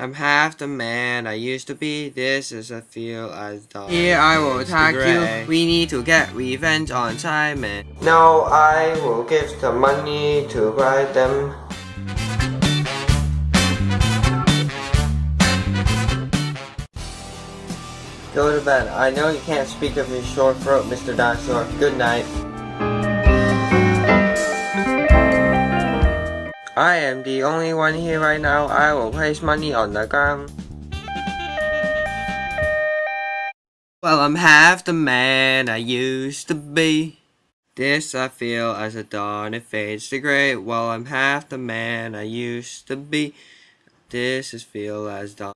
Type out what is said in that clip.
I'm half the man I used to be. This is a feel as done. Here I will attack you. We need to get revenge on Simon. Now I will give the money to buy them. Go to bed. I know you can't speak of your sore throat, Mr. Dinosaur. Good night. I am the only one here right now. I will place money on the ground. Well, I'm half the man I used to be. This I feel as a dawn it fades to gray. Well, I'm half the man I used to be. This is feel as dawn.